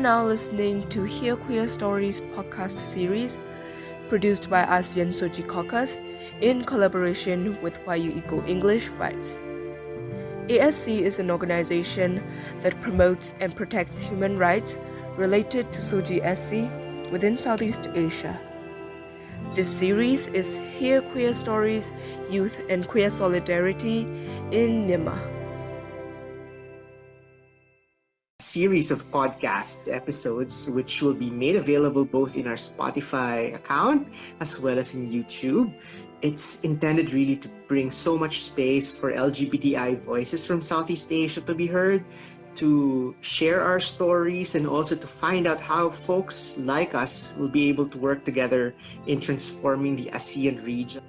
now listening to Hear Queer Stories podcast series produced by ASEAN Soji Caucus in collaboration with YU Eco English Vibes. ASC is an organization that promotes and protects human rights related to Soji SC within Southeast Asia. This series is Hear Queer Stories, Youth and Queer Solidarity in Nima. Series of podcast episodes, which will be made available both in our Spotify account as well as in YouTube. It's intended really to bring so much space for LGBTI voices from Southeast Asia to be heard, to share our stories, and also to find out how folks like us will be able to work together in transforming the ASEAN region.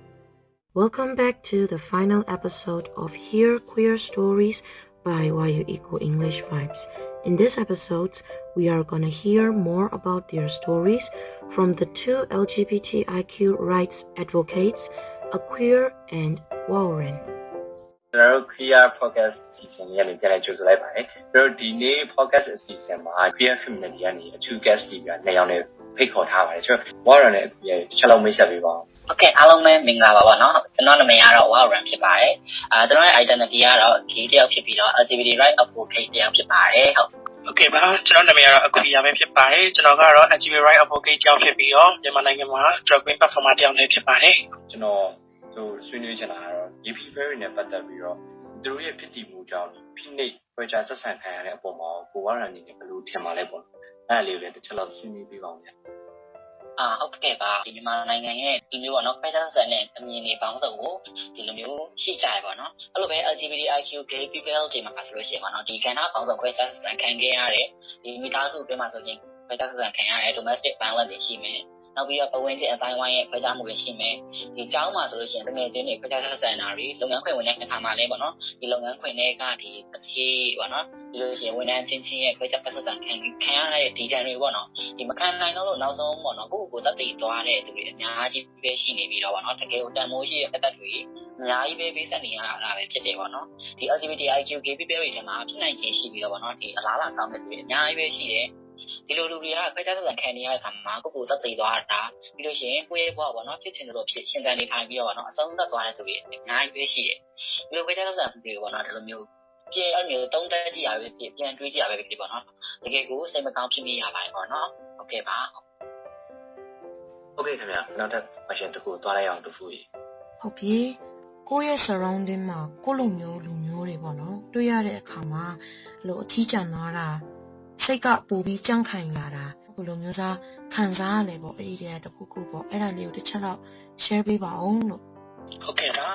Welcome back to the final episode of Hear Queer Stories by YU Eco English Vibes. In this episode, we are gonna hear more about their stories from the two LGBTIQ rights advocates, Aqueer and Warren. ကျွန်တော်တို့ Queer Podcast အစီအစဉ်လေးကနေပြန်လည်ကြိုဆိုလိုက်ပါတယ်။ကျွန်တော်တို့ဒီနေ့ podcast အစီအစဉ်မှာ Queer Community ကနေအထူး guest တွေပြနှစ်ယောက်နဲ့ဖိတ်ခေါ်ထားပါတယ်။ကျွန်တော် Warren နဲ့ Queer ချက်လုံးမိတ်ဆက်ပေးပါဦး โอเคအားလုံးပဲမင်္ဂလာပါပါเนาะကျွန်တော်နာမည်ကတော့ Warren ဖြစ်ပါတယ်အာကျွန်တော်ရဲ့ identity ကတော့ gay တယောက်ဖြစ်ပြီးတော့ LGBT right advocate တယောက်ဖြစ်ပါတယ်ဟုတ် โอเคပါကျွန်တော်နာမည်ကတော့အကူရပဲဖြစ်ပါတယ်ကျွန်တော်ကတော့ LGBT right advocate ကြောင့်ဖြစ်ပြီးတော့မြန်မာနိုင်ငံမှာ drag queen performer တယောက်လည်းဖြစ်ပါတယ် ။ကျွန်တော်တို့ဆွေးနွေးချင်တာကတော့ EP Ferry နဲ့ပတ်သက်ပြီးတော့သူတို့ရဲ့ဖြစ်တည်မှုကြောင့်ဖိနှိပ်ဖွဲ့ခြားဆက်ဆံခံရတဲ့အပေါ်မှာကို Warren အနေနဲ့ဘယ်လိုထင်ပါလဲပေါ့။အဲ့ဒါလေးကိုလည်းတစ်ချက်လောက်ဆွေးနွေးပေးပါဦးဗျာ အာဟုတ်ကဲ့ပါဒီမြန်မာနိုင်ငံရဲ့ဒီမျိုးပေါ့နော်ခွဲခြားဆက်နဲ့အမြင်တွေပေါင်းစုံကိုဒီလိုမျိုးရှိကြရပါတော့အဲ့လိုပဲ LGBTIQ gay people တွေမှာဆိုလို့ရှိရင်ပေါ့နော်ဒီကဏ္ဍပေါင်းစုံခွဲခြားဆက်ခံခဲ့ရတဲ့ဒီမိသားစုအတွင်းမှာဆိုရင်ခွဲခြားဆက်ခံရတဲ့ domestic violence တွေရှိမယ် နောက်ပြီးတော့ပဝင်ချင်းအတိုင်းဝိုင်းရဲ့ခွဲခြားမှုတွေရှိမယ်ဒီကျောင်းမှာဆိုလို့ရှိရင်တကယ်ချင်းတွေခွဲခြားဆက်ဆံတာတွေလုပ်ငန်းခွင်ဝင်တဲ့အခါမှာလည်းပေါ့နော်ဒီလုပ်ငန်းခွင်တွေကဒီတစ်ခေပေါ့နော်ဒီလိုရှိရင်ဝန်ထမ်းချင်းချင်းရဲ့ခွဲခြားဆက်ဆံခံခံရတဲ့ဒီတန်တွေပေါ့နော်ဒီမခံနိုင်တော့လို့နောက်ဆုံးပေါ့နော်ကိုယ့်ကိုယ်တက်တည်သွားတဲ့သူတွေအများကြီးပဲရှိနေပြီးတော့ပေါ့နော်တကယ်ကိုတန်မိုးရှိတဲ့သက်သက်တွေအများကြီးပဲပေးဆက်နေရတာပဲဖြစ်တယ်ပေါ့နော်ဒီ LGBTIQ gay people တွေထဲမှာဖြစ်နိုင်ခြေရှိပြီးတော့ပေါ့နော်ဒီအလားအလာကောင်းတဲ့သူတွေအများကြီးပဲရှိတယ် ဒီလိုလူတွေကခွဲခြားဆက်ဆံခံနေရတဲ့အခါမှာကိုယ့်ကိုယ်တက်တည်သွားတာပြီးလို့ရှိရင်ကိုယ့်ရဲ့ဘဝပေါ့နော်ဖြစ်ချင်တယ်လို့ဖြစ်ရှင်သန်နေထိုင်ပြီးတော့ပေါ့နော်အဆုံးသတ်သွားတဲ့သူတွေအများကြီးပဲရှိတယ်ဒီလိုခွဲခြားဆက်ဆံမှုတွေပေါ့နော်ဒီလိုမျိုးပြန်အဲ့လိုတုံးတက်ကြည့်ရပဲဖြစ်ပြန်တွေးကြည့်ရပဲဖြစ်ပေါ့နော်တကယ်ကိုစိတ်မကောင်းဖြစ်မိရပါတယ်ပေါ့နော်ဟုတ်ကဲ့ပါ။ Okay ခင်ဗျာနောက်ထပ် question တစ်ခုသွားလိုက်အောင်တစ်ခုကြီးဟုတ်ပြီကိုယ့်ရဲ့ surrounding မှာကိုယ့်လူမျိုးလူမျိုးတွေပေါ့နော်တွေ့ရတဲ့အခါမှာအဲ့လိုအထီးကျန်သွားတာ စိတ်ကပူပြီးကြန့်ခိုင်လာတာဘယ်လိုမျိုးစားခံစားရလဲပေါ့အဲ့ဒီတည်းတစ်ခုခုပေါ့အဲ့ဒါလေးကိုတစ်ချက်တော့ share ပေးပါအောင်လို့ ဟုတ်ကဲ့ပါ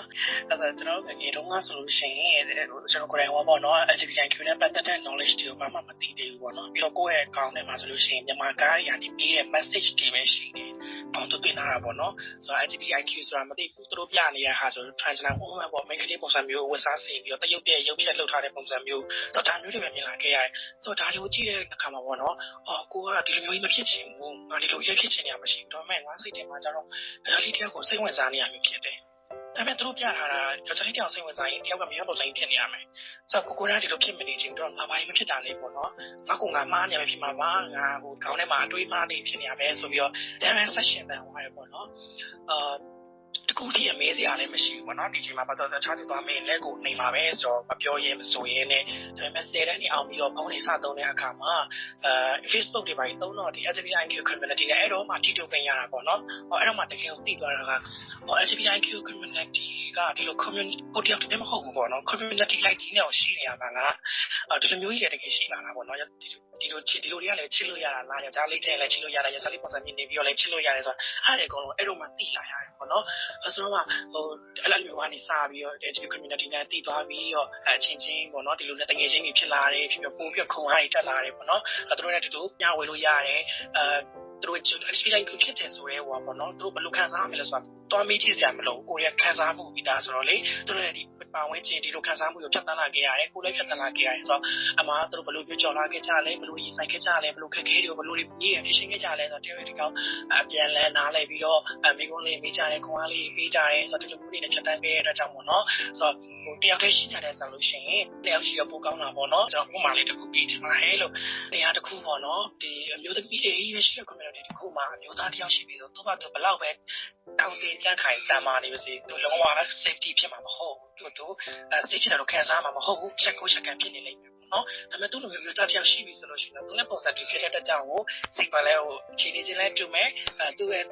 အဲ့ဒါကျွန်တော်ငယ်တုန်းကဆိုလို့ရှိရင်ကျွန်တော်ကိုယ်တိုင်ဟောပေါ့နော် LGBTQ နဲ့ပတ်သက်တဲ့ knowledge တွေကိုဘာမှမသိသေးဘူးပေါ့နော်ပြီးတော့ကိုယ့်ရဲ့အကောင့်ထဲမှာဆိုလို့ရှိရင်မြန်မာကားတွေကနေပေးတဲ့ message တွေပဲရှိတယ်။ပေါင်းသွင်းလာတာပေါ့နော်ဆိုတော့ LGBTQ ဆိုတာမသိဘူးသူတို့ပြနေရဟာဆို transgender woman ပေါ့ main ကလေးပုံစံမျိုးဝတ်စားစီပြီးတော့တရုတ်ရဲ့ရုပ်ဖြတ်လုပ်ထားတဲ့ပုံစံမျိုးတော့ဒါမျိုးတွေပဲမြင်လာခဲ့ရတယ်။ဆိုတော့ဒါတွေကိုကြည့်တဲ့အခါမှာပေါ့နော်အော်ကိုကဒီလိုမျိုးမဖြစ်ချင်ဘူး။ငါဒီလိုရက်ဖြစ်ချင်နေရမရှိဘူး။ဒါပေမဲ့ငါစိတ်ထဲမှာကျတော့ဒါလေးတယောက်ကိုစိတ်ဝင်စားနေရမျိုးဖြစ်တယ်။ ဒါပေမဲ့သူတို့ပြထားတာယောက်ျားလေးတယောက်စိတ်ဝင်စားရင်တယောက်ကမြေပုံစံဖြစ်နေရမယ်။ဆိုတော့ကိုကိုရာဒီလိုဖြစ်မနေချင်တော့ငါဘာလို့မဖြစ်တာလဲပေါ့နော်။ငါကငါမားနေရဖြစ်မှာပါ။ငါဟိုခေါင်းထဲမှာအတွေးမားနေဖြစ်နေရမယ်ဆိုပြီးတော့ဒါပေမဲ့ဆက်ရှင်တန်သွားရပေါ့နော်။အာ တကူတည်းအမေးစရာလည်းမရှိဘူးပေါ့နော်ဒီချိန်မှာပတ်သက်တခြားသူသွားမင်းလက်ကိုနေမှာပဲဆိုတော့မပြောရဲမဆိုရဲနဲ့ဒါပေမဲ့10တန်းနေအောင်ပြီးတော့ဖုန်းလေးစသုံးတဲ့အခါမှာအဲ Facebook တွေပိုင်းသုံးတော့ဒီ LGBTQ community နဲ့အဲ့တော့မှထိတွေ့ခွင့်ရတာပေါ့နော်ဟောအဲ့တော့မှတကယ်ကိုသိသွားတာကဟော LGBTQ community ကဒီလို community ကိုတယောက်တည်းမဟုတ်ဘူးပေါ့နော် community like ဒီနဲ့ရှိနေရတာကအဲဒီလိုမျိုးကြီးတကယ်ရှိလာတာပေါ့နော်ဒီဒီလိုချစ်ဒီလိုတွေကလည်းချစ်လို့ရတာလားယောက်ျားလေးတဲ့လည်းချစ်လို့ရတယ်ယောက်ျားလေးပုံစံမြင်နေပြီးတော့လည်းချစ်လို့ရတယ်ဆိုတော့အဲ့ဒီအကုန်လုံးအဲ့လိုမှသိလာရတယ်ပေါ့နော်အဲဆိုတော့မှဟိုအဲ့လိုမျိုးကနေစပြီးတော့ LGBT community နဲ့တည်သွားပြီးတော့အချင်းချင်းပေါ့နော်ဒီလိုနဲ့တငယ်ချင်းတွေဖြစ်လာတယ်ဖြစ်ပြီးပို့ပြီးခုံအားတွေတက်လာတယ်ပေါ့နော်အဲတို့နဲ့တူတူညဝေလို့ရတယ်အဲသူတို့ experience ဖြစ်တယ်ဆိုရဲဟိုပေါ့နော်သူတို့ဘယ်လိုခံစားရမလဲဆိုတာ တွားမေးကြည့်စရာမလိုကိုရီးယားခံစားမှုပြီးသားဆိုတော့လေသူတို့လည်းဒီပါဝင်ချင်းဒီလိုခံစားမှုကိုဖြတ်သန်းလာခဲ့ရတယ်ကိုလည်းဖြတ်သန်းလာခဲ့ရတယ်ဆိုတော့အမှသူတို့ဘယ်လိုပြောကြော်လာခဲ့ကြလဲဘယ်လိုရင်ဆိုင်ခဲ့ကြလဲဘယ်လိုခက်ခဲတွေကိုဘယ်လိုကြီးရဖြစ်ရှင်းခဲ့ကြလဲဆိုတော့တရားဒီကောင်အပြန်လဲနားလဲပြီးတော့အမိကုန်းလေးမေးကြတယ်ခွန်အားလေးပေးကြတယ်ဆိုတော့ဒီလိုမျိုးတွေနဲ့ဖြတ်သန်းခဲ့ရတဲ့အတွက်ကြောင့်ပေါ့နော်ဆိုတော့ဟိုတယောက်တည်းရှိကြတဲ့ဆိုလို့ရှိရင်တယောက်ရှိရပိုကောင်းတာပေါ့နော်ကျွန်တော်ဥပမာလေးတစ်ခုပြချင်ပါဟဲလို့တရားတစ်ခုပေါ့နော်ဒီအမျိုးသမီးတွေရေးရှိတဲ့ community တစ်ခုမှာအမျိုးသားတယောက်ရှိပြီဆိုသူ့ဘာသူဘလောက်ပဲ တောင်းတင်ကြခိုင်တမ်းမာနေပါစေသူလုံးဝ safety ဖြစ်မှာမဟုတ်ဘူးသူသူ safety တော့ခံစားမှာမဟုတ်ဘူးချက်ကိုချက်ကန်ဖြစ်နေလိမ့်မယ်နော်ဒါပေမဲ့သူ့လိုမျိုးသားတယောက်ရှိပြီဆိုလို့ရှိရင်သူနဲ့ပုံစံတူဖြစ်တဲ့အတွက်ကြောင့်ကိုစိတ်ပါလဲဟိုအခြေအနေချင်းလဲတူမယ်အဲသူ့ရဲ့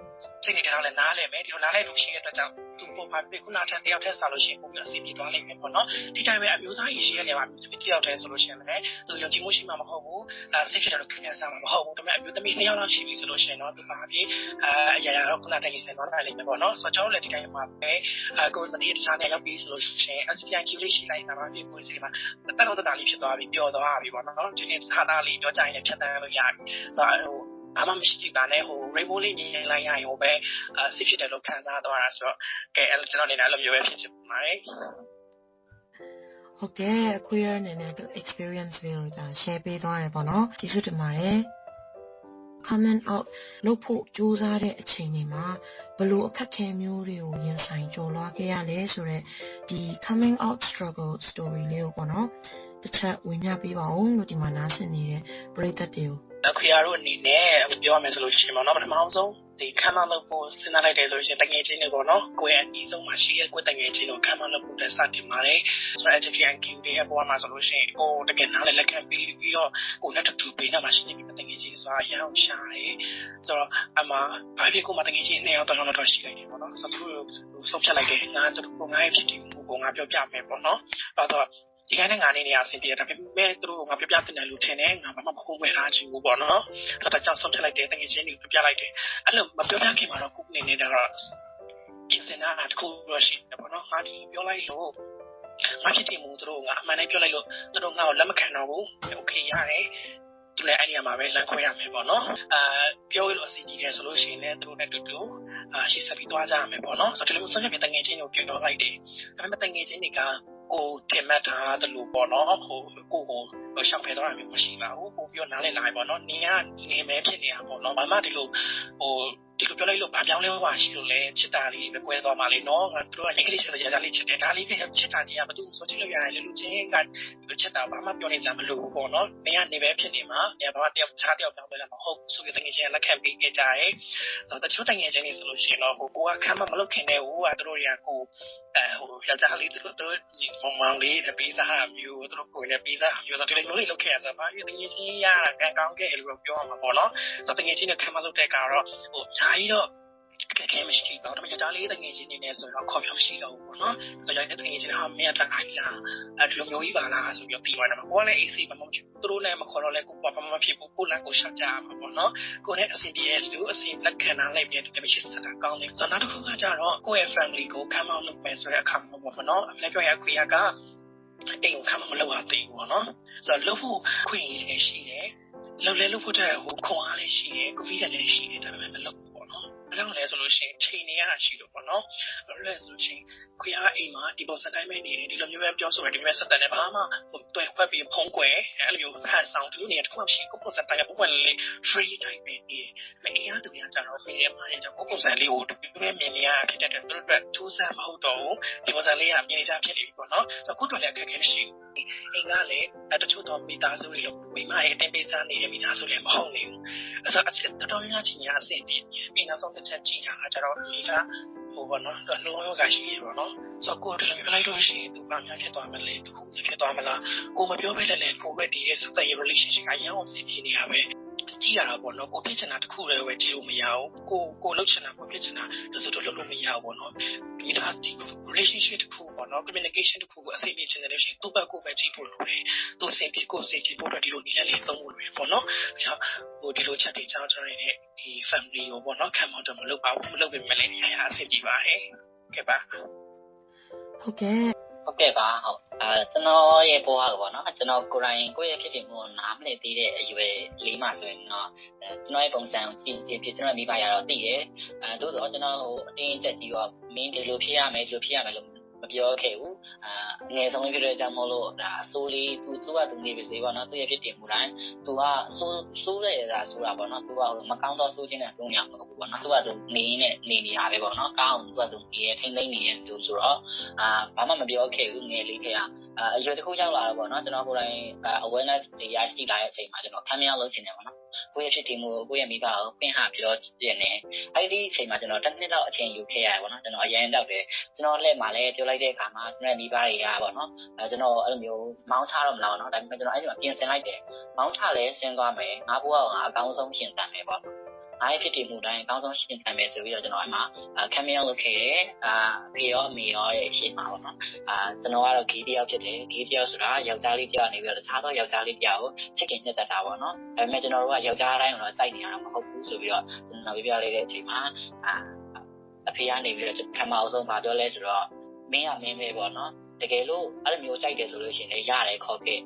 စိတ်နေတဲ့တော့လဲနားလဲမယ်ဒီလိုနားလဲလို့ရှိတဲ့အတွက်ကြောင့်သူပုံမှန်ပြခုနထက်တယောက်တည်းစားလို့ရှိရင်ပုံပြအစီအပြေသွားလိမ့်မယ်ပေါ့နော်ဒီတိုင်းပဲအမျိုးသားရေးရှိရနေမှာတယောက်တည်းဆိုလို့ရှိရင်လည်းသူယုံကြည်မှုရှိမှာမဟုတ်ဘူးအဲစိတ်ဖြစ်တယ်လို့ခင်စားမှာမဟုတ်ဘူးဒါပေမဲ့အမျိုးသမီးနှစ်ယောက်လောက်ရှိပြီဆိုလို့ရှိရင်တော့သူပါပြီးအဲအရာရာတော့ခုနတည်းရေးဆင်သွားနိုင်လိမ့်မယ်ပေါ့နော်ဆိုတော့ကျွန်တော်လည်းဒီတိုင်းမှာပဲအဲကိုယ်တည်းတခြားနေရောက်ပြီးဆိုလို့ရှိရင် SPIQ လေးရှိလိုက်တာပါပြီးကိုယ်စီမှာတက်တော့တတာလေးဖြစ်သွားပြီပျော်သွားပြီပေါ့နော်ဒီနေ့ဟာသားလေးပြောကြရင်ဖြတ်တန်းလို့ရပြီဆိုတော့ဟို ဘာမှမရှိပါနဲ့ဟို rainbow လေးညီရင်လိုက်ရရင်ဟိုပဲအစစ်ဖြစ်တယ်လို့ခံစားသွားတာဆိုတော့ကဲအဲ့ကျွန်တော်အနေနဲ့အဲ့လိုမျိုးပဲဖြစ်ချင်ပါတယ်ဟုတ်ကဲ့အခွေရအနေနဲ့သူ experience တွေကိုကြာ share ပေးသွားရပေါ့နော်ကျေးဇူးတင်ပါတယ် comment out လုပ်ဖို့ကြိုးစားတဲ့အချိန်တွေမှာဘလို့အခက်ခဲမျိုးတွေကိုရင်ဆိုင်ကျော်လွှားခဲ့ရလဲဆိုတော့ဒီ coming out struggle story လေးကိုပေါ့နော်တစ်ချက်ဝင်ပြပေးပါဦးလို့ဒီမှာနားဆင်နေတဲ့ပရိသတ်တွေကို ခွေရတို့အနေနဲ့ပြောရမယ်ဆိုလို့ရှိရင်ပေါ့နော်ပထမဆုံးဒီခံမလုပ်ဖို့စဉ်းစားလိုက်တယ်ဆိုရင်တငယ်ချင်းတွေပေါ့နော်ကိုယ့်ရဲ့အနည်းဆုံးမှာရှိရဲ့ကိုယ့်တငယ်ချင်းတို့ခံမလုပ်ဖို့တက်စတင်ပါတယ်ဆိုတော့ education king တွေအပေါ်မှာဆိုလို့ရှိရင်ကိုတကယ်နားလည်းလက်ခံပြီးပြီးတော့ကိုနဲ့တူတူပေးနေမှာရှိနေပြီတငယ်ချင်းဆိုတာရအောင်ရှာတယ်ဆိုတော့အမှဘာဖြစ်ကိုမှတငယ်ချင်းနှစ်ယောက်တော့တော့ရှိလိုက်တယ်ပေါ့နော်ဆိုတော့သူဆုံးဖြတ်လိုက်တယ်ငါတို့ကိုငါရဲ့ဖြစ်တည်မှုကိုငါပြောပြမယ်ပေါ့နော်အဲ့တော့ ဒီကနေငါနေနေရအဆင်ပြေတယ်ဒါပေမဲ့သူတို့ငါပြပြတင်တယ်လို့ထင်တယ်ငါဘာမှမဟုတ်ဝယ်ထားချင်ဘူးပေါ့နော်အဲ့ဒါကြောင့်ဆုံးဖြတ်လိုက်တယ်တကယ်ချင်းကိုပြပြလိုက်တယ်အဲ့လိုမပြောပြခင်မှာတော့ကိုနေနေတော့ပြင်စင်တာတခုတော့ရှိတယ်ပေါ့နော်ငါဒီပြောလိုက်လို့ငါဖြစ်တယ်မို့သူတို့ငါအမှန်တိုင်းပြောလိုက်လို့သူတို့ငါ့ကိုလက်မခံတော့ဘူးโอเคရတယ်သူလည်းအဲ့ဒီမှာပဲလမ်းခွဲရမယ်ပေါ့နော်အာပြောလို့အစီအကြီးတယ်ဆိုလို့ရှိရင်လည်းသူတို့နဲ့တူတူအာရှေ့ဆက်ပြီးသွားကြရမယ်ပေါ့နော်ဆိုတော့ဒီလိုဆုံးဖြတ်ပြီးတငယ်ချင်းကိုပြောလိုက်တယ်ဒါပေမဲ့တငယ်ချင်းတွေက ကိုတင်မှတ်ထားတယ်လို့ပေါ့နော်ဟိုကိုကိုရှောင်ဖယ်တော့တာမျိုးမရှိပါဘူးကိုပြောနားလည်လာပြီပေါ့နော်နင်ကနေမဲဖြစ်နေတာပေါ့နော်ဘာမှဒီလိုဟိုဒီလိုပြောလိုက်လို့ဘာပြောင်းလဲဟွာရှိလို့လဲချစ်တာလေးပဲကွဲသွားမှလေနော်ငါတို့ကအင်္ဂလိပ်ဆက်ကြလေးချစ်တယ်ဒါလေးပဲချစ်တာကြီးကဘာလို့ဆိုချစ်လို့ရတယ်လေလူချင်းကချစ်တာဘာမှပြောနေစရာမလိုဘူးပေါ့နော်နင်ကနေပဲဖြစ်နေမှာနင်ဘာမှတယောက်ခြားတယောက်ပြောင်းလဲလာမဟုတ်ဘူးဆိုပြီးတကယ်ချင်းလက်ခံပေးခဲ့ကြရဲတချို့တကယ်ချင်းနေဆိုလို့ရှိရင်တော့ဟိုကိုကခံမမလုပ်ခင်တဲ့ဟိုကတို့တွေကကို အဲဟိုယောက်ျားလေးတို့တို့ဒီမမောင်လေးတပီးသားမျိုးတို့ကိုလည်းပီးသားမျိုးတို့ဒီလိုမျိုးလေးလုပ်ခဲ့ရစားပါရတကယ်ချင်းရတာကံကောင်းခဲ့လို့ပြောရမှာပေါ့နော်ဆိုတော့တကယ်ချင်းနဲ့ခံမလုပ်တဲ့ကတော့ဟိုဓာ ကြီးတော့ကဲကဲမရှိပါဘူးဒါပေမဲ့ဒါလေးတငယ်ချင်းနေနေဆိုတော့ခေါ်ပြောမရှိတော့ဘူးပေါ့နော်။ဆိုတော့ရိုက်တဲ့တငယ်ချင်းဟာမင်းကတခိုင်းလားအဲဒီလိုမျိုးကြီးပါလားဆိုပြီးပြီးသွားတယ်မှာကိုကလည်း AC မမဟုတ်ဘူးသူတို့လည်းမခေါ်တော့လဲကိုကဘာမှမဖြစ်ဘူးကိုလည်းကိုရှောက်ကြမှာပေါ့နော်။ကိုလည်းအဆင်ပြေတဲ့လူအဆင်လက်ခံနိုင်လိုက်ပြီးတယ်မရှိစတာကောင်းတယ်။ဆိုတော့နောက်တစ်ခုကကြတော့ကိုယ့်ရဲ့ family ကိုခံမလုပ်မယ်ဆိုတဲ့အခါမှာပေါ့နော်။အမေပြောရခွေရကအိမ်ကိုခံမလုပ်ရသေးဘူးပေါ့နော်။ဆိုတော့လုပ်ဖို့ခွင့်ရရှိတယ်။လုပ်လဲလုပ်ဖို့တဲ့ဟိုခွန်အားလည်းရှိတယ်။ကိုဗစ်လည်းရှိတယ်ဒါပေမဲ့မလုပ် ဘာကြောင့်လဲဆိုလို့ရှိရင်ချိန်နေရတာရှိလို့ပေါ့နော်။ဘာလို့လဲဆိုလို့ရှိရင်ခွေအားအိမ်မှာဒီပုံစံတိုင်းပဲနေတယ်ဒီလိုမျိုးပဲပြောဆိုရဒီမျိုးဆက်တန်တယ်ဘာမှဟိုတွဲခွက်ပြီးဖုံးကွယ်အဲ့လိုမျိုးဟန်ဆောင်ဒီလိုနေရာတစ်ခုမှရှိကိုပုံစံတိုင်းပုံပွင့်လေး free type ပဲနေတယ်။မင်းအားတူရကြတော့မင်းရဲ့မားရဲ့ကြောင့်ကိုပုံစံလေးကိုဒီလိုမြင်နေရဖြစ်တဲ့အတွက်သူတို့အတွက်ထူးဆန်းမဟုတ်တော့ဘူးဒီပုံစံလေးကမြင်နေကြဖြစ်နေပြီပေါ့နော်။ဆိုတော့ကိုတို့လည်းအခက်အခဲရှိ အိမ်ကလည်းတချို့တော့မိသားစုတွေလို့မိမရဲ့အတင်းပေးစားနေတဲ့မိသားစုလည်းမဟုတ်နေဘူး။အဲဆိုတော့တော်တော်များများချင်းညာအဆင်ပြေပြီးနောက်ဆုံးတစ်ချက်ကြည့်တာကကျတော့မိကဟိုဘောနော်နှလုံးရောဂါရှိရပေါ့နော်ဆိုတော့ကိုယ်တည်းပြလိုက်လို့ရှိရင်သူဘာများဖြစ်သွားမလဲတခုဖြစ်သွားမလားကိုမပြောဘဲလည်းကိုပဲဒီရဲ့စတဲ့ relationship အရင်အောင်စီဖြစ်နေရပဲ ကြည့်ရတာပေါ့နော်ကိုဖြစ်ချင်တာတခုလည်းပဲကြည့်လို့မရဘူးကိုကိုလုပ်ချင်တာကိုဖြစ်ချင်တာတစုတော့လုပ်လို့မရဘူးပေါ့နော်ဒီဒါဒီ relationship တခုပေါ့နော် communication တခုကိုအစိမ့်ပြချင်တယ်လို့ရှိရင်သူ့ဘက်ကိုပဲကြည့်ဖို့လိုတယ်သူစိတ်ပြေကိုစိတ်ကြည့်ဖို့တော့ဒီလိုနည်းလေးသုံးဖို့လိုတယ်ပေါ့နော်ဒါကြောင့်ဟိုဒီလိုချက်တွေကြားကြရတဲ့ဒီ family ကိုပေါ့နော်ခံမောက်တော့မလုပ်ပါဘူးမလုပ်ပေမဲ့လည်းရရအဆင်ပြေပါတယ်ကဲပါဟုတ်ကဲ့ ဟုတ်ကဲ့ပါဟုတ်အဲကျွန်တော်ရဲ့ဘဝကပေါ့နော်ကျွန်တော်ကိုယ်တိုင်ကိုယ့်ရဲ့ဖြစ်တည်မှုကိုနားမလည်သေးတဲ့အရွယ်လေးမှဆိုရင်တော့ကျွန်တော်ရဲ့ပုံစံကိုကြည့်ကြည့်ဖြစ်ကျွန်တော်မိဘရတော့သိတယ်အဲသို့တော့ကျွန်တော်ဟိုအတင်းချက်ကြီးတော့မင်းဒီလိုဖြစ်ရမယ်ဒီလိုဖြစ်ရမယ်လို့မ ပြောခဲ့ဘူးအာအငယ်ဆုံးလေးဖြစ်တဲ့အကြောင်းမို့လို့ဒါအဆိုးလေးသူသူကသူနေပါစေပေါ့နော်သူရဲ့ဖြစ်တင်မှုတိုင်းသူကဆိုးဆိုးရတာဆိုတာပေါ့နော်သူကမကောင်းသောဆိုးခြင်းနဲ့ဆိုးညာမဟုတ်ဘူးပေါ့နော်သူကသူနေနေနေနေရပဲပေါ့နော်ကောင်းသူကသူနေရထိမ့်သိမ့်နေရသူဆိုတော့အာဘာမှမပြောခဲ့ဘူးငယ်လေးတွေက အာအရွယ်တစ်ခုရောက်လာတော့ပေါ့နော်ကျွန်တော်ကိုယ်တိုင် awareness တွေရရှိလာတဲ့အချိန်မှာကျွန်တော်ခံမရလို့ချင်တယ်ပေါ့နော်ကိုယ့်ရဲ့ဖြစ်တည်မှုကိုကိုယ့်ရဲ့မိဘကိုပြင်ဟာပြောပြနေအဲ့ဒီအချိန်မှာကျွန်တော်တစ်နှစ်လောက်အချိန်ယူခဲ့ရတယ်ပေါ့နော်ကျွန်တော်အရင်တော့တယ်ကျွန်တော်လက်မှာလည်းပြောလိုက်တဲ့အခါမှာကျွန်တော်မိဘတွေကပေါ့နော်အဲကျွန်တော်အဲ့လိုမျိုးမောင်းချတော့မလားပေါ့နော်ဒါပေမဲ့ကျွန်တော်အဲ့ဒီမှာပြင်ဆင်လိုက်တယ်မောင်းချလဲဆင်းသွားမယ်ငါဘွားကအကောင်းဆုံးရှင်တန်မယ်ပေါ့ အားဖြစ်တည်မှုတိုင်းအကောင်းဆုံးရှင်းခံမယ်ဆိုပြီးတော့ကျွန်တော်အဲ့မှာခံမရလုပ်ခဲ့တယ်အာဖေရောအမေရောရဲ့ရှင်းမှာပေါ့နော်အာကျွန်တော်ကတော့ဂေးတယောက်ဖြစ်တယ်ဂေးတယောက်ဆိုတာယောက်ျားလေးတယောက်နေပြီးတော့တခြားသောယောက်ျားလေးတယောက်ကိုချစ်ခင်ညှက်တတ်တာပေါ့နော်ဒါပေမဲ့ကျွန်တော်တို့ကယောက်ျားတိုင်းတော့စိုက်နေရတာမဟုတ်ဘူးဆိုပြီးတော့ကျွန်တော်ပြပြလေးတဲ့အချိန်မှာအာအဖေကနေပြီးတော့ပထမအောင်ဆုံးဗာပြောလဲဆိုတော့မင်းကမင်းပဲပေါ့နော်တကယ်လို့အဲ့လိုမျိုးကြိုက်တယ်ဆိုလို့ရှိရင်လည်းရတယ်ခေါ်ခဲ့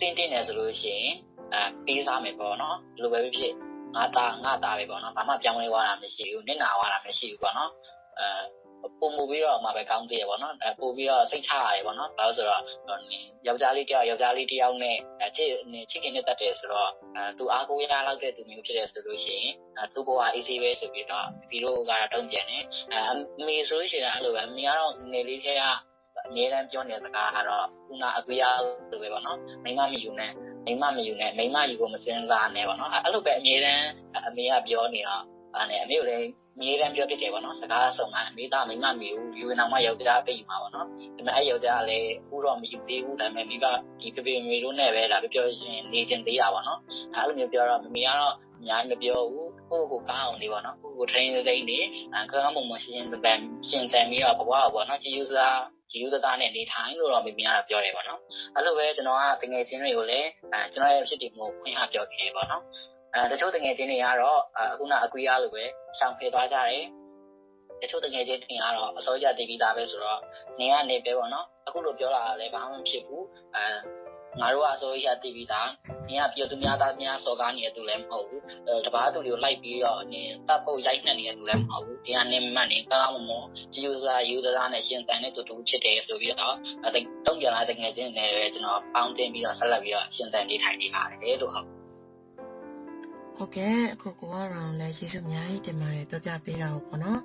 တင်းတင်းတယ်ဆိုလို့ရှိရင်အာပေးစားမယ်ပေါ့နော်ဒီလိုပဲဖြစ် ငါသားငါသားပဲပေါ့နော်ဘာမှပြောင်းလဲသွားတာမရှိဘူးနစ်နာသွားတာမရှိဘူးပေါ့နော်အဲပုံမူပြီးတော့မှပဲကောင်းသေးရပေါ့နော်အဲပို့ပြီးတော့စိတ်ချရတယ်ပေါ့နော်ဘာလို့ဆိုတော့ယောက်ျားလေးတယောက်ယောက်ျားလေးတယောက်နဲ့ချစ်ချစ်ခင်နဲ့တတ်တယ်ဆိုတော့အဲသူအားကိုးရလောက်တဲ့သူမျိုးဖြစ်တယ်ဆိုလို့ရှိရင်အဲသူ့ဘဝ easy ပဲဆိုပြီးတော့ပြီးတော့ကတော့တုံ့ပြန်တယ်အဲအမေဆိုလို့ရှိရင်အဲ့လိုပဲအမေကတော့ငယ်လေးတည်းကအမြဲတမ်းပြောနေတဲ့စကားကတော့ခုနအကွေးရလို့ပဲပေါ့နော်မိမမယူနဲ့ မိမမယူနဲ့မိမယူဖို့မစင်စားနဲ့ပေါ့နော်အဲ့လိုပဲအမြဲတမ်းအမေကပြောနေတော့အဲ့နဲ့အမေကိုလည်းအမြဲတမ်းပြောဖြစ်တယ်ပေါ့နော်စကားဆုံးမှအမေသားမိမမယူယူနေအောင်မှယောက်ျားပြေးမှာပေါ့နော်ဒါပေမဲ့အဲ့ယောက်ျားကလည်းအခုတော့မယူသေးဘူးဒါပေမဲ့မိဘဒီပြပြမေတို့နဲ့ပဲဒါပြောပြောရှင်နေချင်သေးတာပေါ့နော်အဲ့လိုမျိုးပြောတော့မမေကတော့အများကြီးမပြောဘူးကိုယ့်ကိုကောင်းအောင်နေပေါ့နော်ကိုယ့်ကို train သိနေကောင်းမှုမရှိရင်တန်ရှင်တန်ပြီးတော့ဘဝပေါ့နော်ကြည်ယူစား ယူသသားနဲ့နေထိုင်လို့တော့မိမိကတော့ပြောတယ်ပေါ့နော်အဲ့လိုပဲကျွန်တော်ကတငယ်ချင်းတွေကိုလည်းအဲကျွန်တော်ရဲ့ဖြစ်တည်မှုဖွင့်ဟပြောခဲ့ပေါ့နော်အဲတချို့တငယ်ချင်းတွေကတော့အခုနအကွေးရလို့ပဲရှောင်ဖေသွားကြတယ်တချို့တငယ်ချင်းတွေကတော့အစိုးရတည်ပြီးသားပဲဆိုတော့နေကနေပဲပေါ့နော်အခုလိုပြောတာလည်းဘာမှမဖြစ်ဘူးအဲ ငါတို့ကအစိုးရတည်ပြီးသားနင်ကပြောသူများသားများစော်ကားနေတဲ့သူလည်းမဟုတ်ဘူးတပားသူတွေကိုလိုက်ပြီးတော့နင်တပ်ပုတ်ရိုက်နှက်နေတဲ့သူလည်းမဟုတ်ဘူးတရားနဲ့မှတ်နေကောင်းမွန်ကြည်ယူစားယူသားနဲ့ရှင်တန်တဲ့တူတူဖြစ်တယ်ဆိုပြီးတော့အဲတုံ့ပြန်လာတဲ့ငယ်ချင်းတွေလည်းကျွန်တော်ပေါင်းတင်ပြီးတော့ဆက်လက်ပြီးတော့ရှင်တန်နေထိုင်နေပါတယ်လို့ဟုတ်ဟုတ်ကဲ့အခုကိုကရောင်လည်းကျေးဇူးအများကြီးတင်ပါတယ်ပြောပြပေးတာပေါ့နော်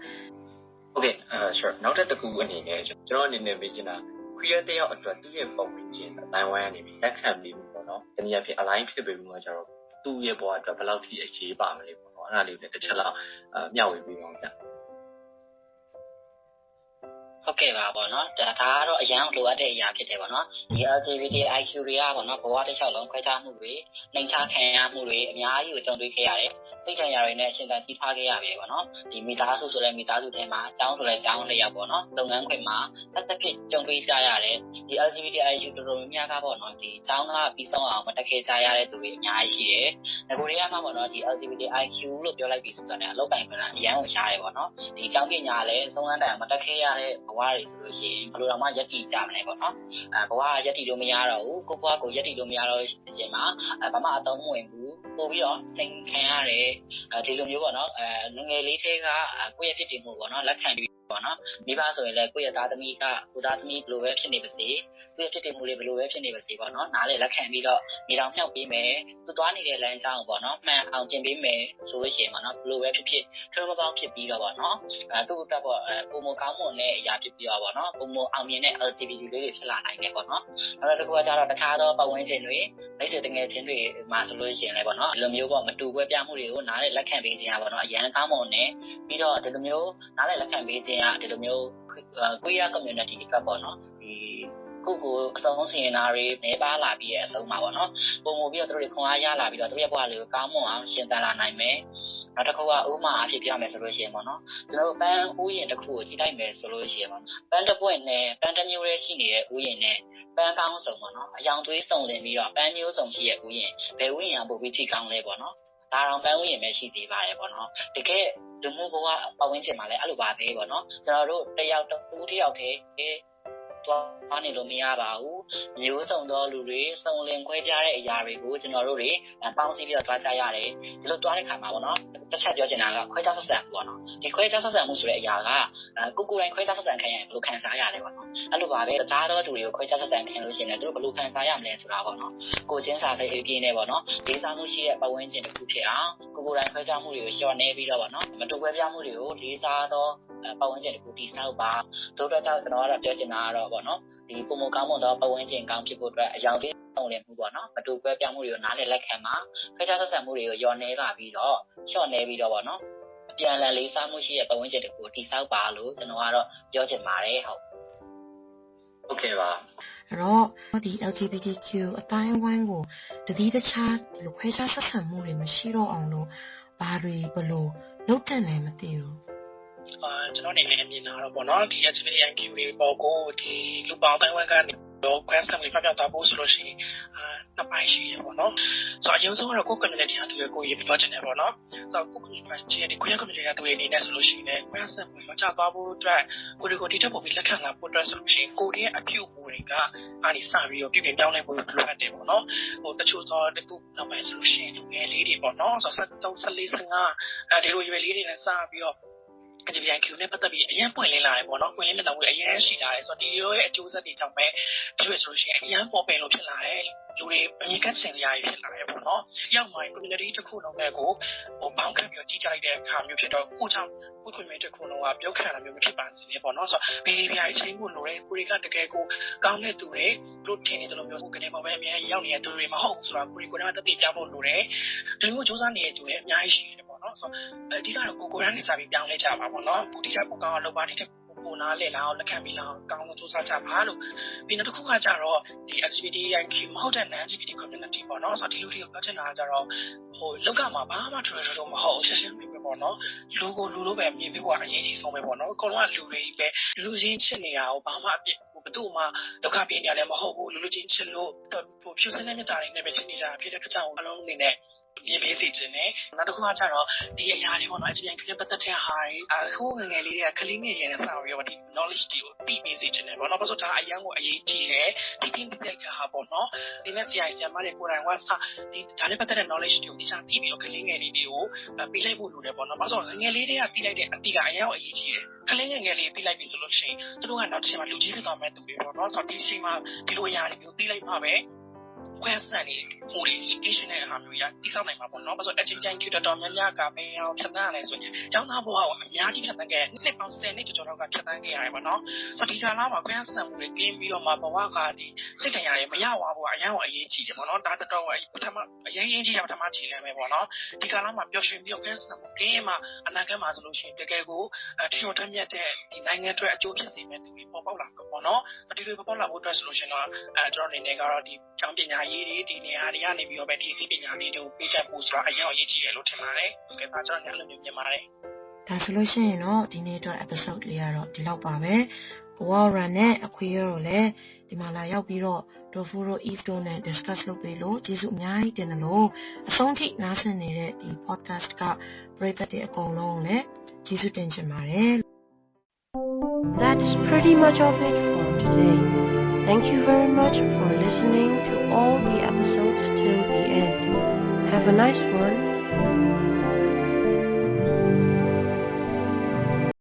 ဟုတ်ကဲ့အဲ sure နောက်ထပ်တစ်ခုအနေနဲ့ကျွန်တော်အနေနဲ့မေးချင်တာ queer တယောက်အတွက်သူ့ရဲ့ပုံဝင်ခြင်းအတိုင်းဝိုင်းကနေပြီးလက်ခံပြီးပေါ့နော်တနည်းအားဖြင့် align ဖြစ်ပြီးမှကျတော့သူ့ရဲ့ဘဝအတွက်ဘယ်လောက်ထိအရေးပါမလဲပေါ့နော်အဲ့ဒါလေးလည်းတစ်ချက်လောက်အမျှဝေပြီးအောင်ဗျဟုတ်ကဲ့ပါပေါ့နော်ဒါကတော့အရန်လိုအပ်တဲ့အရာဖြစ်တယ်ပေါ့နော်ဒီ LGBTIQ တွေကပေါ့နော်ဘဝတစ်လျှောက်လုံးခွဲခြားမှုတွေနှိမ်ချခံရမှုတွေအများကြီးကိုကြုံတွေ့ခဲ့ရတယ် စိတ်ခံရတွေနဲ့အရှင်သာကြီးထားခဲ့ရပြီပေါ့နော်ဒီမိသားစုဆိုတဲ့မိသားစုထဲမှာအကြောင်းဆိုတဲ့အကြောင်းလျောက်ပေါ့နော်လုပ်ငန်းခွင်မှာသက်သက်ဖြစ်ကြုံတွေ့ကြရတယ်ဒီ LGBTIQ တော်တော်များများကပေါ့နော်ဒီအကြောင်းကပြီးဆုံးအောင်မတက်ခဲ့ကြရတဲ့သူတွေအများကြီးရှိတယ်ငကိုတွေကမှပေါ့နော်ဒီ LGBTIQ လို့ပြောလိုက်ပြီးဆိုတော့လည်းအလောက်ကိုင်ခွင့်အရန်ကိုရှားတယ်ပေါ့နော်ဒီအကြောင်းပညာလည်းဆုံးခန်းတိုင်မတက်ခဲ့ရတဲ့ဘဝတွေဆိုလို့ရှိရင်ဘယ်လိုတော့မှယက်တီကြမလဲပေါ့နော်အဲဘဝကယက်တီလို့မရတော့ဘူးကိုဘဝကိုယက်တီလို့မရတော့တဲ့အချိန်မှာဘာမှအသုံးမဝင်ဘူးပို့ပြီးတော့သင်ခံရတယ်အဲဒီလိုမျိုးပေါ့နော်အဲငငယ်လေးသေးကကိုယ့်ရဲ့ဖြစ်တည်မှုပေါ့နော်လက်ခံပြီးပေါ့နော်မိဘဆိုရင်လည်းကိုယ့်ရဲ့သားသမီးကကိုသားသမီးဘယ်လိုပဲဖြစ်နေပါစေကိုယ့်ရဲ့ဖြစ်တည်မှုတွေဘယ်လိုပဲဖြစ်နေပါစေပေါ့နော်နားလေလက်ခံပြီးတော့မိတော်မြောက်ပေးမယ်သူသွားနေတဲ့လမ်းကြောင်းပေါ့နော်မှန်အောင်ပြင်ပေးမယ်ဆိုလို့ရှိရင်ပေါ့နော်ဘယ်လိုပဲဖြစ်ဖြစ်ထွန်းမပေါင်းဖြစ်ပြီးတော့ပေါ့နော်အဲသူ့အတွက်ပေါ့အဲပုံမကောင်းမွန်တဲ့အရာဖြစ်ပြီးတော့ပေါ့နော်ပုံမအောင်မြင်တဲ့ LGBT လေးတွေဖြစ်လာနိုင်တယ်ပေါ့နော်နောက်တစ်ခုကကျတော့တခြားသောပတ်ဝန်းကျင်တွေ မိတ်ဆွေတငယ်ချင်းတွေမှာဆိုလို့ရှိရင်လည်းပေါ့နော်ဒီလိုမျိုးပေါ့မတူကွဲပြားမှုတွေကိုနားလေလက်ခံပေးခြင်းอ่ะပေါ့နော်အရန်ကောင်းမွန်နေပြီးတော့ဒီလိုမျိုးနားလေလက်ခံပေးခြင်းอ่ะဒီလိုမျိုး queer community ကပေါ့နော်ဒီ ကိုကိုအဆုံးစင်နာတွေနေပါလာပြီးရဲ့အဆုံးမှာပေါ့နော်ပုံမူပြီးတော့တို့တွေခွန်အားရလာပြီးတော့တို့ရဲ့ဘဝလေးကိုကောင်းမွန်အောင်ရှင်သန်လာနိုင်မယ်နောက်တစ်ခုကဥမာအဖြစ်ပြမယ်ဆိုလို့ရှိရင်ပေါ့နော်ကျွန်တော်တို့ပန်းဥယျာဉ်တစ်ခုကိုကြည့်လိုက်မယ်ဆိုလို့ရှိရင်ပေါ့ပန်းတစ်ပွင့်နဲ့ပန်းတစ်မျိုးလေးရှိနေတဲ့ဥယျာဉ်နဲ့ပန်းကောင်းစုံပေါ့နော်အယောင်သွေးစုံလင်ပြီးတော့ပန်းမျိုးစုံရှိတဲ့ဥယျာဉ်ဘယ်ဥယျာဉ်ပို့ပြီးကြည့်ကောင်းလဲပေါ့နော်ဒါတော့ပန်းဥယျာဉ်ပဲရှိသေးပါတယ်ပေါ့နော်တကယ်လူမှုဘဝပတ်ဝန်းကျင်မှာလည်းအဲ့လိုပါပဲပေါ့နော်ကျွန်တော်တို့တယောက်တူတယောက်တည်းတ သွားနေလို့မရပါဘူးမျိုးစုံသောလူတွေစုံလင်ခွဲပြားတဲ့အရာတွေကိုကျွန်တော်တို့တွေပေါင်းစည်းပြီးတော့တွားကြရတယ်ဒီလိုတွားတဲ့ခါမှာပေါ့နော်တစ်ချက်ပြောချင်တာကခွဲခြားဆက်ဆံမှုပေါ့နော်ဒီခွဲခြားဆက်ဆံမှုဆိုတဲ့အရာကကိုကိုယ်တိုင်ခွဲခြားဆက်ဆံခံရရင်ဘယ်လိုခံစားရလဲပေါ့နော်အဲ့လိုပါပဲတခြားသောသူတွေကိုခွဲခြားဆက်ဆံခံလို့ရှိရင်လည်းသူတို့ဘယ်လိုခံစားရမလဲဆိုတာပေါ့နော်ကိုချင်းစာစိတ်အပြည့်နဲ့ပေါ့နော်ဒေသမှုရှိတဲ့ပတ်ဝန်းကျင်တစ်ခုဖြစ်အောင်ကိုကိုယ်တိုင်ခွဲခြားမှုတွေကိုလျှော့နေပြီးတော့ပေါ့နော်မတူကွဲပြားမှုတွေကိုလေးစားသောပတ်ဝန်းကျင်တစ်ခုတည်ဆောက်ပါတို့အတွက်ကြောင့်ကျွန်တော်ကတော့ပြောချင်တာကတော့ပေါ့နော်ဒီပုံမကောင်းမွန်သောပတ်ဝန်းကျင်ကောင်းဖြစ်ဖို့အတွက်အယောင်လေးဆောင်လည်မှုပေါ့နော်မတူကွဲပြားမှုတွေကိုနားလည်လက်ခံမှာခွဲခြားဆက်ဆံမှုတွေကိုယောနေပါပြီးတော့လျှော့နေပြီးတော့ပေါ့နော်အပြန်အလှန်လေးစားမှုရှိတဲ့ပတ်ဝန်းကျင်တစ်ခုတည်ဆောက်ပါလို့ကျွန်တော်ကတော့ပြောချင်ပါတယ်ဟုတ်ဟုတ်ကဲ့ပါအဲ့တော့ဒီ LGBTQ အတိုင်းဝိုင်းကိုတတိတခြားဒီလိုခွဲခြားဆက်ဆံမှုတွေမရှိတော့အောင်လို့ဘာတွေဘလို့လုပ်တဲ့လဲမသိဘူး အာကျွန်တော်အနေနဲ့မြင်တာတော့ပေါ့နော်ဒီ LGBTQ တွေပေါ်ကိုဒီလူပေါင်းတိုင်းဝမ်ကနေတော့ခွဲဆံလေးပြပြသွားဖို့ဆိုလို့ရှိရင်အာနှစ်ပိုင်းရှိရပေါ့နော်ဆိုတော့အရင်ဆုံးကတော့ကိုယ် community အတူကိုရေးပြောချင်တယ်ပေါ့နော်ဆိုတော့ကိုယ် community ဒီ queer community အတူအနေနဲ့ဆိုလို့ရှိရင်ခွဲဆံလေးမချသွားဖို့အတွက်ကိုယ်တွေကိုဒီထက်ပိုပြီးလက်ခံလာဖို့အတွက်ဆိုလို့ရှိရင်ကိုယ်ရဲ့အပြုအမူတွေကအားဒီစပြီးတော့ပြည်ပြင်ပြောင်းလဲဖို့လိုအပ်တယ်ပေါ့နော်ဟိုတချို့သောတခုနောက်ပိုင်းဆိုလို့ရှိရင်လူငယ်လေးတွေပေါ့နော်ဆိုတော့73 74 55အဲဒီလိုရွယ်လေးတွေနဲ့စပြီးတော့ LGBTQ နဲ့ပတ်သက်ပြီးအရင်ပွင့်လင်းလာတယ်ပေါ့နော်ပွင့်လင်းမြတ်မှုအရင်ရှိလာတယ်ဆိုတော့ဒီလိုရဲ့အကျိုးဆက်တွေကြောင့်ပဲဒီလိုဆိုလို့ရှိရင်အရင်ပေါ်ပင်လို့ဖြစ်လာတယ်လူတွေအမြင်ကဆင်စရာကြီးဖြစ်လာတယ်ပေါ့နော်ရောက်မှ community တစ်ခုလုံးနဲ့ကိုဟိုဘောင်းခံပြီးကြီးကြလိုက်တဲ့အခါမျိုးဖြစ်တော့ကိုကြောင့်ကို community တစ်ခုလုံးကပြောခံတာမျိုးမဖြစ်ပါစေနဲ့ပေါ့နော်ဆိုတော့ဘေးပြားချင်းမှုလိုတယ်ကိုတွေကတကယ်ကိုကောင်းတဲ့သူတွေလို့ထင်နေတယ်လို့မျိုးကိုကနေမှာပဲအများကြီးရောက်နေတဲ့သူတွေမဟုတ်ဘူးဆိုတော့ကိုတွေကိုယ်ကတတိပြဖို့လိုတယ်ဒီလိုမျိုးစူးစမ်းနေတဲ့သူတွေအများကြီးရှိတယ် ပေါ့နော်ဆိုတော့အဓိကတော့ကိုကိုရန်နေစားပြီးပြောင်းလဲကြပါပေါ့နော်ပူတိကကိုကောင်းအောင်လုပ်ပါတိတဲ့ပိုနာလဲလာအောင်လက်ခံပြီးလာအောင်ကောင်းလို့စူးစမ်းကြပါလို့ပြီးနောက်တစ်ခုကကြတော့ဒီ LGBTIQ မဟုတ်တဲ့ non-LGBT community ပေါ့နော်ဆိုတော့ဒီလူတွေကိုပြောချင်တာကကြတော့ဟိုလောကမှာဘာမှထွေထွေတော့မဟုတ်ရှင်းရှင်းပဲပေါ့နော်လူကိုလူလိုပဲမြင်ပြီးတော့အရေးကြီးဆုံးပဲပေါ့နော်အကုန်လုံးကလူတွေပဲလူချင်းချစ်နေတာကိုဘာမှအပြစ်ဘယ်သူမှဒုက္ခပေးနေရတယ်မဟုတ်ဘူးလူလူချင်းချစ်လို့ဟိုဖြူစင်းတဲ့မြတ်တာတွေနဲ့ပဲချစ်နေကြတာဖြစ်တဲ့အတွက်ကြောင့်အလုံးအနေနဲ့ မြင်ပေးစီခြင်းနဲ့နောက်တစ်ခုကကျတော့ဒီအရာတွေပေါ့နော်အပြင်ကလေးပတ်သက်တဲ့ဟာတွေအခုငငယ်လေးတွေကကလေးငယ်ရဲ့စာရောဒီ knowledge တွေကိုသိပေးစီခြင်းနဲ့ပေါ့နော်ဘာလို့ဒါအရန်ကိုအရေးကြီးတယ်ဒီပြင်တဲ့ကြဟာပေါ့နော်ဒီနေ့ဆရာဆရာမတွေကိုယ်တိုင်ကစဒီဒါနဲ့ပတ်သက်တဲ့ knowledge တွေကိုဒီစားသိပြီးတော့ကလေးငယ်လေးတွေကိုပေးလိုက်ဖို့လိုတယ်ပေါ့နော်ဘာလို့ငငယ်လေးတွေကသိလိုက်တဲ့အတိကအရန်ကိုအရေးကြီးတယ်ကလေးငယ်ငယ်လေးသိလိုက်ပြီဆိုလို့ရှိရင်သူတို့ကနောက်တစ်ချိန်မှာလူကြီးဖြစ်သွားမဲ့သူတွေပေါ့နော်ဆိုတော့ဒီချိန်မှာဒီလိုအရာတွေကိုသိလိုက်မှပဲ ခွဲဆန်နေဟိုဒီ education နဲ့ဟာမျိုးရတိစောက်နိုင်မှာပေါ့နော်။ဘာလို့ education ကျတော်တော်များများကဘယ်အောင်ဖြတ်သန်းရလဲဆိုရင်ကျောင်းသားဘဝကိုအများကြီးဖြတ်သန်းခဲ့နှစ်ပေါင်း10နှစ်ကျော်ကျော်လောက်ကဖြတ်သန်းခဲ့ရတယ်ပေါ့နော်။ဆိုတော့ဒီကာလမှာခွဲဆန်မှုတွေကင်းပြီးတော့မှဘဝကဒီစိတ်တရားတွေမရဝါဘူးအရင်ကအရေးကြီးတယ်ပေါ့နော်။ဒါတော်တော်ပထမအရင်ရင်ကြီးရပထမခြေလှမ်းပဲပေါ့နော်။ဒီကာလမှာပျော်ရွှင်ပြီးတော့ခွဲဆန်မှုကင်းမှအနာဂတ်မှာဆိုလို့ရှိရင်တကယ်ကိုထီတော်ထက်မြက်တဲ့ဒီနိုင်ငံအတွက်အကျိုးဖြစ်စေမဲ့သူတွေပေါ်ပေါက်လာမှာပေါ့နော်။ဒီလိုပေါ်ပေါက်လာဖို့အတွက်ဆိုလို့ရှိရင်တော့အဲကျွန်တော်အနေနဲ့ကတော့ဒီကျောင်းပညာရေးတွေဒီနေရာတွေကနေပြီးတော့ပဲဒီအသိပညာလေးတွေကိုပေးတတ်ဖို့ဆိုတာအရင်အရေးကြီးတယ်လို့ထင်ပါတယ်။ဟုတ်ကဲ့ပါကျွန်တော်လည်းမျိုးမြင်ပါတယ်။ဒါဆိုလို့ရှိရင်တော့ဒီနေ့အတွက် episode လေးကတော့ဒီလောက်ပါပဲ။ Warren နဲ့အခွေရောလည်းဒီမှာလာရောက်ပြီးတော့ Dofuro Eve တို့နဲ့ discuss လုပ်ပေးလို့ကျေးဇူးအများကြီးတင်တယ်လို့အဆုံးထိနားဆင်နေတဲ့ဒီ podcast ကပရိသတ်တွေအကုန်လုံးလည်းကျေးဇူးတင်ချင်ပါတယ်။ That's pretty much of it for today. Thank you very much for listening to all the episodes till the end. Have a nice one